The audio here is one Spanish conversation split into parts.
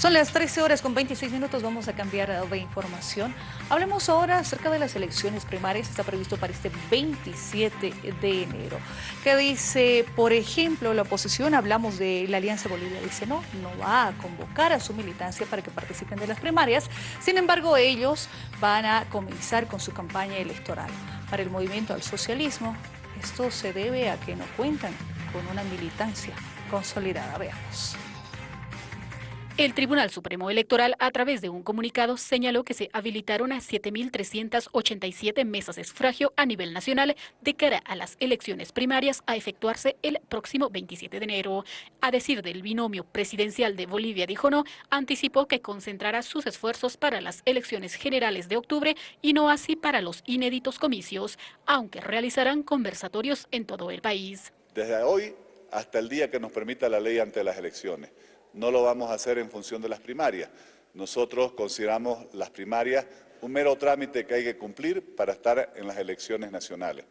Son las 13 horas con 26 minutos, vamos a cambiar de información. Hablemos ahora acerca de las elecciones primarias, está previsto para este 27 de enero. ¿Qué dice, por ejemplo, la oposición? Hablamos de la Alianza Bolivia, dice no, no va a convocar a su militancia para que participen de las primarias. Sin embargo, ellos van a comenzar con su campaña electoral. Para el movimiento al socialismo, esto se debe a que no cuentan con una militancia consolidada. Veamos. El Tribunal Supremo Electoral, a través de un comunicado, señaló que se habilitaron a 7.387 mesas de sufragio a nivel nacional de cara a las elecciones primarias a efectuarse el próximo 27 de enero. A decir del binomio presidencial de Bolivia, dijo no, anticipó que concentrará sus esfuerzos para las elecciones generales de octubre y no así para los inéditos comicios, aunque realizarán conversatorios en todo el país. Desde hoy hasta el día que nos permita la ley ante las elecciones no lo vamos a hacer en función de las primarias. Nosotros consideramos las primarias un mero trámite que hay que cumplir para estar en las elecciones nacionales.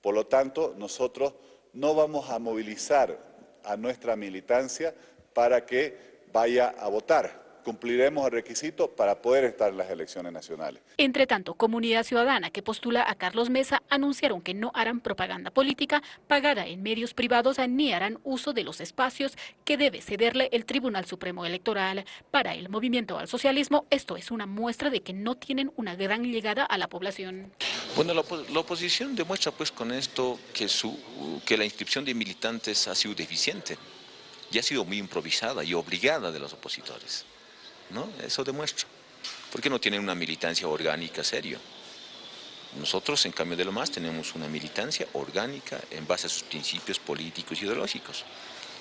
Por lo tanto, nosotros no vamos a movilizar a nuestra militancia para que vaya a votar cumpliremos el requisito para poder estar en las elecciones nacionales. Entre tanto, Comunidad Ciudadana, que postula a Carlos Mesa, anunciaron que no harán propaganda política pagada en medios privados ni harán uso de los espacios que debe cederle el Tribunal Supremo Electoral. Para el movimiento al socialismo, esto es una muestra de que no tienen una gran llegada a la población. Bueno, la, oposición demuestra pues con esto que, su, que la inscripción de militantes ha sido deficiente y ha sido muy improvisada y obligada de los opositores. ¿No? Eso demuestra. Porque no tienen una militancia orgánica serio. Nosotros, en cambio de lo más, tenemos una militancia orgánica en base a sus principios políticos y ideológicos.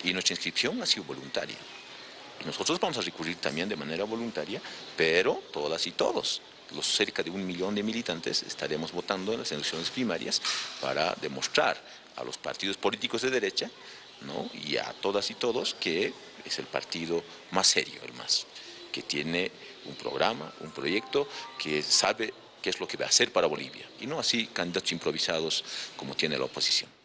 Y nuestra inscripción ha sido voluntaria. nosotros vamos a recurrir también de manera voluntaria, pero todas y todos, los cerca de un millón de militantes, estaremos votando en las elecciones primarias para demostrar a los partidos políticos de derecha ¿no? y a todas y todos que es el partido más serio, el más que tiene un programa, un proyecto, que sabe qué es lo que va a hacer para Bolivia, y no así candidatos improvisados como tiene la oposición.